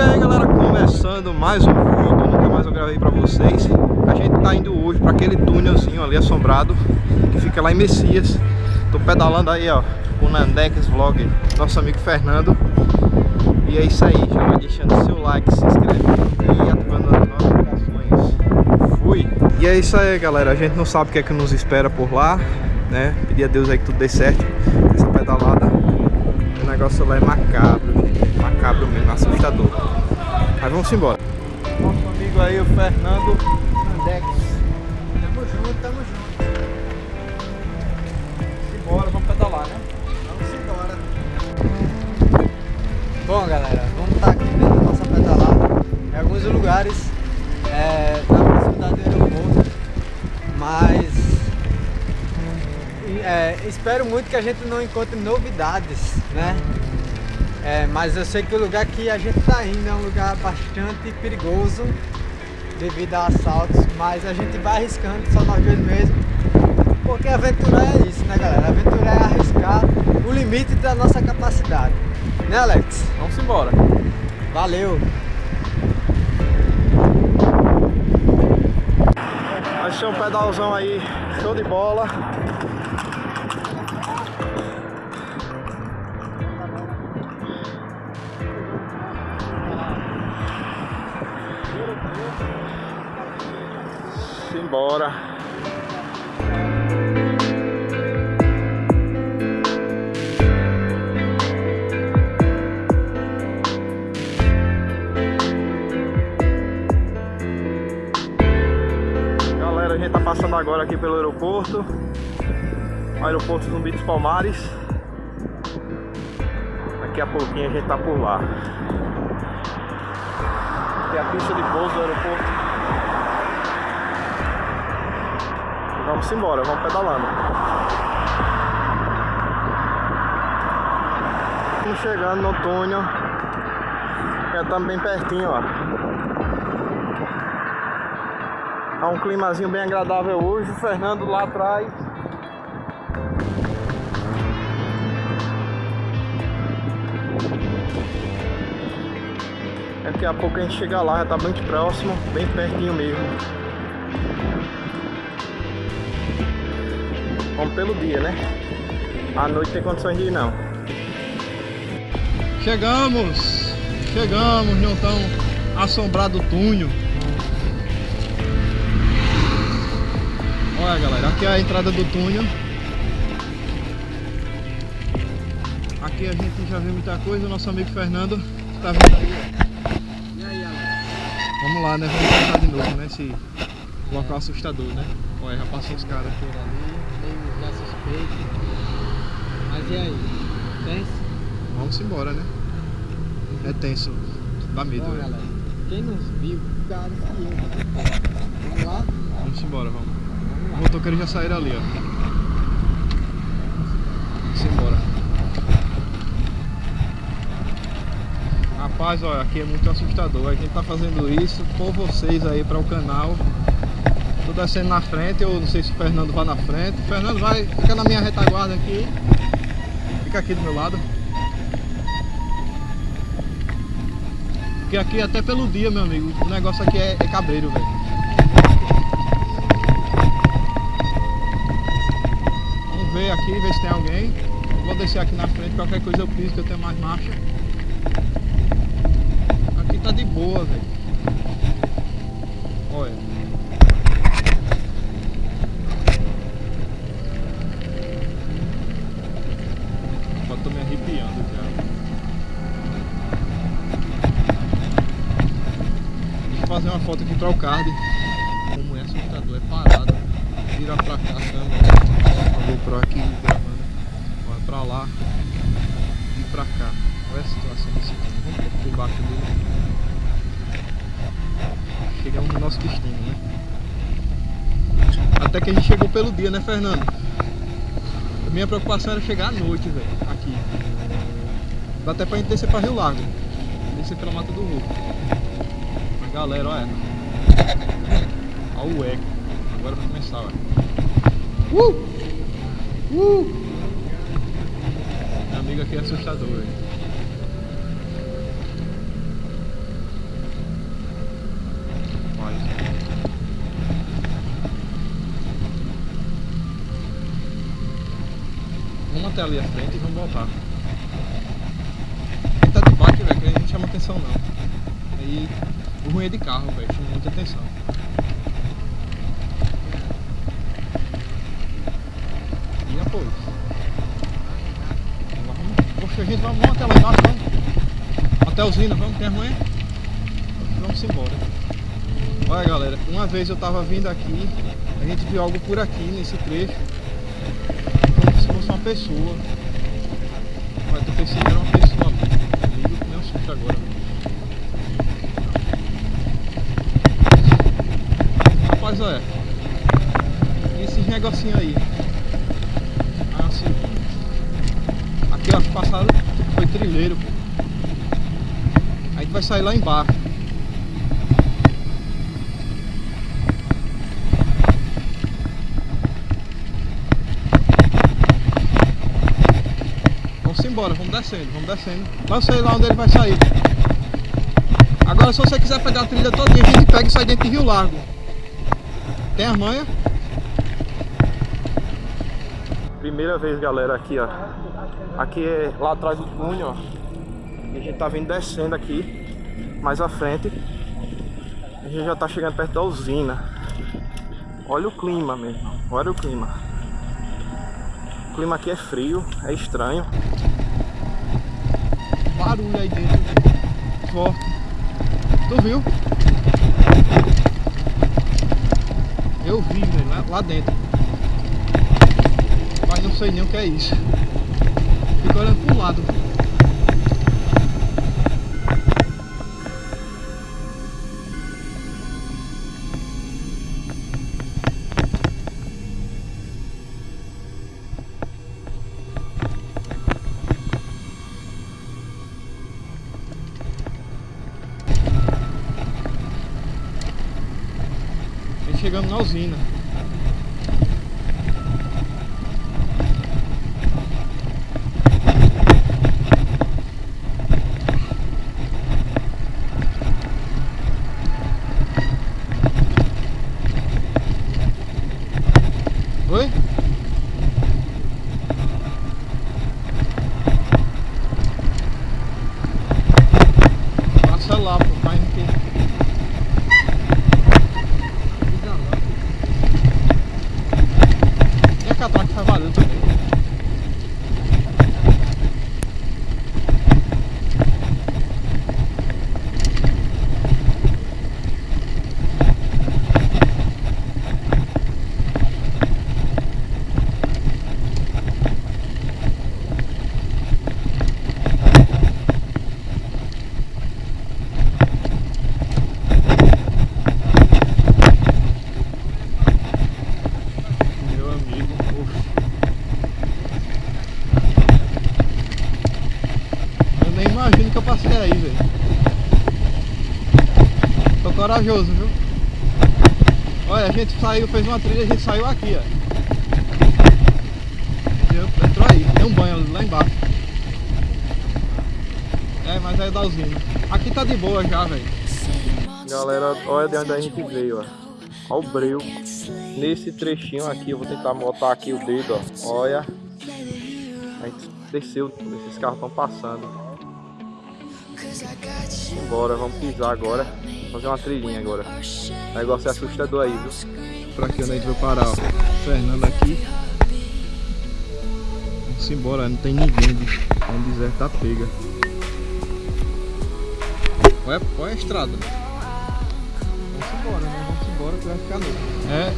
E aí galera, começando mais um vídeo, nunca mais eu gravei pra vocês. A gente tá indo hoje pra aquele túnelzinho ali assombrado Que fica lá em Messias. Tô pedalando aí ó, com o Nandex Vlog, nosso amigo Fernando. E é isso aí, já vai deixando seu like, se inscreve e ativando as notificações. Fui! E é isso aí galera, a gente não sabe o que é que nos espera por lá né? Pedir a Deus aí que tudo dê certo Essa pedalada. O negócio lá é macabro, gente Macabro mesmo, assustador Mas vamos embora Nosso amigo aí, o Fernando Andex Tamo junto, tamo junto. Simbora, vamos pedalar, né? Vamos embora. Bom, galera, vamos estar aqui vendo a nossa pedalada em alguns lugares é, na proximidade do aeroporto, mas é, espero muito que a gente não encontre novidades, né? É, mas eu sei que o lugar que a gente está indo é um lugar bastante perigoso devido a assaltos, mas a gente vai arriscando só nós dois mesmo. Porque aventurar é isso, né galera? Aventurar é arriscar o limite da nossa capacidade. Né Alex? Vamos embora Valeu! Ser um pedalzão aí, show de bola Simbora Galera, a gente tá passando agora aqui pelo aeroporto. Aeroporto Zumbi dos Palmares. Daqui a pouquinho a gente tá por lá. É a pista de pouso do aeroporto Vamos embora, vamos pedalando. Estamos chegando no túnel. Já estamos bem pertinho, ó. Tá um climazinho bem agradável hoje, o Fernando lá atrás. Daqui a pouco a gente chega lá, já tá bem próximo, bem pertinho mesmo. Vamos pelo dia, né? À noite tem condições de ir não. Chegamos! Chegamos no tão assombrado túnel. Olha galera, aqui é a entrada do túnel. Aqui a gente já viu muita coisa, o nosso amigo Fernando está ó. E aí? Vamos lá, né? Vamos tentar de novo, né? Esse local assustador, né? Olha, já passou os caras meio já suspeito. Mas e aí? Tenso? Vamos embora, né? É tenso. Dá medo, Bom, velho. galera, quem nos viu, cara, que eu. Vamos lá? Vamos embora, vamos. Vamos O lá. motoqueiro já saíram ali, ó. Vamos embora. Rapaz, olha, aqui é muito assustador. A gente tá fazendo isso por vocês aí para o canal. Tô descendo na frente, eu não sei se o Fernando vai na frente. O Fernando vai, fica na minha retaguarda aqui. Fica aqui do meu lado. Porque aqui até pelo dia, meu amigo, o negócio aqui é, é cabreiro, velho. Vamos ver aqui, ver se tem alguém. Vou descer aqui na frente, qualquer coisa eu piso que eu tenho mais marcha. Aqui tá de boa, velho. Olha. Arrepiando já. Eu fazer uma foto aqui para o card. Como é assustador, é parado. Vira pra cá, câmera. A GoPro aqui gravando. Olha pra lá. E pra cá. Olha a situação desse túnel. Vamos por baixo dele. Chegamos no nosso destino, né? Até que a gente chegou pelo dia, né, Fernando? Minha preocupação era chegar à noite, velho, aqui. Dá até pra gente descer pra Rio Largo. Descer pela Mata do Rio. Galera, olha. Olha o eco. Agora vai começar, olha. Uh! Uh! Meu amigo aqui é assustador, velho. Vamos até ali à frente e vamos voltar. Velho, que não chama atenção não. Aí o ruim é de carro, velho, chama muita atenção. E apoio. Poxa, a gente vamos, vamos até lá embaixo, vamos. Até usina, vamos, tem amanhã? Vamos embora. Olha galera, uma vez eu tava vindo aqui, a gente viu algo por aqui nesse trecho, como se fosse uma pessoa. Mas eu pensei que era uma susto agora. Rapaz, olha, esses negocinhos aí. Assim, aqui ó, passaram, foi trilheiro, pô. A gente vai sair lá embaixo. Vamos embora, vamos descendo, vamos descendo. Não sei lá onde ele vai sair. Agora se você quiser pegar a trilha todinha, a gente pega e sai dentro de Rio Largo. Tem a manha? Primeira vez, galera, aqui, ó. Aqui é lá atrás do túnel, ó. E a gente tá vindo descendo aqui, mais à frente. A gente já tá chegando perto da usina. Olha o clima mesmo, olha o clima. O clima aqui é frio, é estranho. Barulho aí dentro, forte. Tu viu? Eu vi, velho, lá, lá dentro. Mas não sei nem o que é isso. Fico olhando pro lado. Chegamos na usina. Oi? Passa lá, pô, vai no que. E a catraca tá valendo também. Meu amigo, uf. Eu nem imagino que eu passei aí, velho. Tô corajoso, viu? Olha, a gente saiu, fez uma trilha, a gente saiu aqui, ó. Entrou aí, tem um banho lá embaixo. É, mas é da usina. Aqui tá de boa já, velho. Galera, olha de onde a gente veio, ó. Olha o breu. Nesse trechinho aqui, eu vou tentar botar aqui o dedo, ó. Olha. A gente desceu, esses carros estão passando. Bora, vamos pisar agora. Fazer uma trilhinha agora. O negócio é assustador aí, viu? Pra aqui onde a gente vai parar, ó. Fernando aqui. Vamos embora, não tem ninguém. bicho. É um deserto tá pega. Olha, olha a estrada. Vamos embora, né? Vamos embora que vai ficar noite.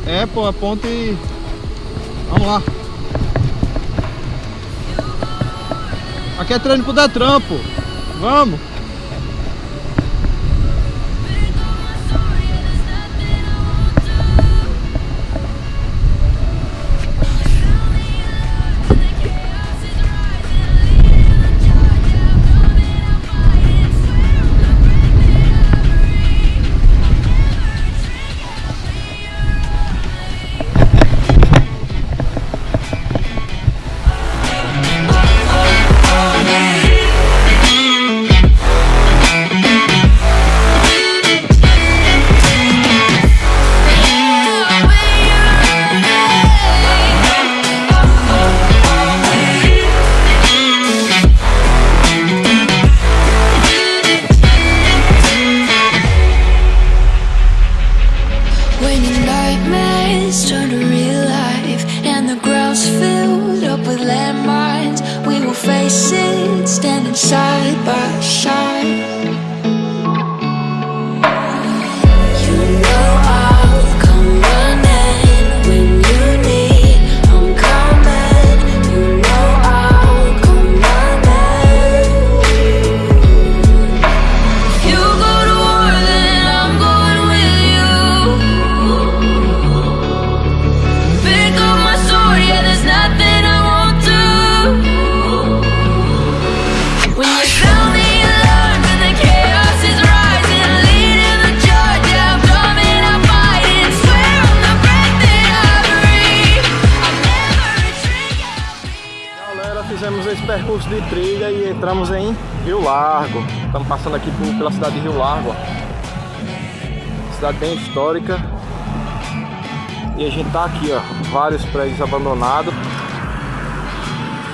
É, é, pô, a ponte. Vamos lá. Aqui é treino pro Detran, pô. Vamos. Percurso de trilha e entramos em Rio Largo. Estamos passando aqui por, pela cidade de Rio Largo. Ó. Cidade bem histórica. E a gente tá aqui, ó, vários prédios abandonados.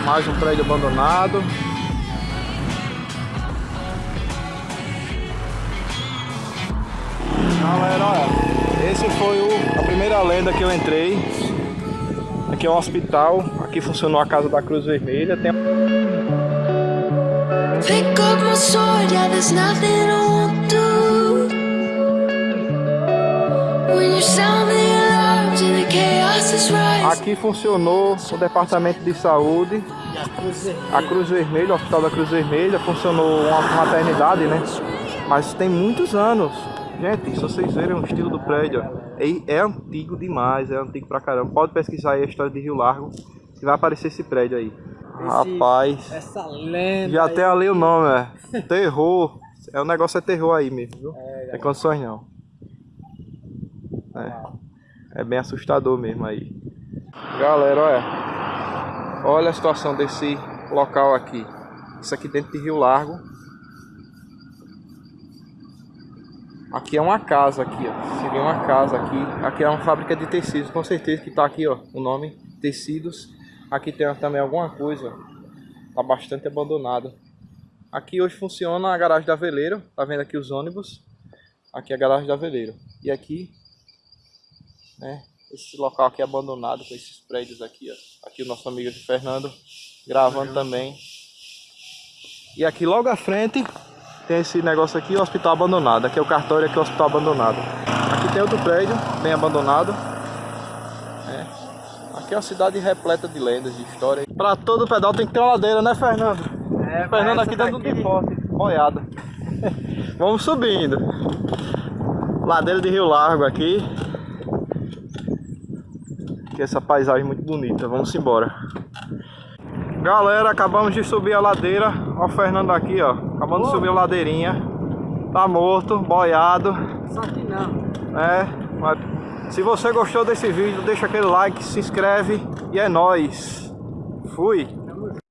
Mais um prédio abandonado. Galera, olha, esse foi o, a primeira lenda que eu entrei. Aqui é um hospital, aqui funcionou a casa da Cruz Vermelha. Tem... Pick up my sword, yeah, there's nothing I won't do. When you sound the alarms and the chaos is right. Aqui funcionou o departamento de saúde. A Cruz Vermelha, o Hospital da Cruz Vermelha, funcionou uma maternidade, né? Mas tem muitos anos. Gente, se vocês verem o estilo do prédio, é, é antigo demais, é antigo pra caramba. Pode pesquisar aí a história de Rio Largo, vai aparecer esse prédio aí. Esse, Rapaz, essa lenda já tem ali o nome, é. Terror. É, o negócio é terror aí mesmo, viu? É, é condições não. É. é bem assustador mesmo aí. Galera, olha. Olha a situação desse local aqui. Isso aqui dentro de Rio Largo. Aqui é uma casa aqui, ó. Seria uma casa aqui. Aqui é uma fábrica de tecidos, com certeza que tá aqui, ó, o nome tecidos. Aqui tem também alguma coisa. Tá bastante abandonado. Aqui hoje funciona a garagem da Veleiro. Tá vendo aqui os ônibus? Aqui é a garagem da Veleiro. E aqui, né, esse local aqui é abandonado com esses prédios aqui, ó. Aqui o nosso amigo Fernando gravando também. E aqui logo à frente tem esse negócio aqui, o hospital abandonado. Aqui é o cartório, aqui é o hospital abandonado. Aqui tem outro prédio, bem abandonado. É. Aqui é uma cidade repleta de lendas, de história. Pra todo pedal tem que ter uma ladeira, né, Fernando? É, Fernando aqui dando de forte, boiada. Vamos subindo. Ladeira de Rio Largo aqui. Que essa paisagem muito bonita. Vamos embora. Galera, acabamos de subir a ladeira. Ó o Fernando aqui, ó. Acabamos de subir a ladeirinha. Tá morto, boiado. Só que não. É, mas se você gostou desse vídeo, deixa aquele like, se inscreve e é nóis. Fui.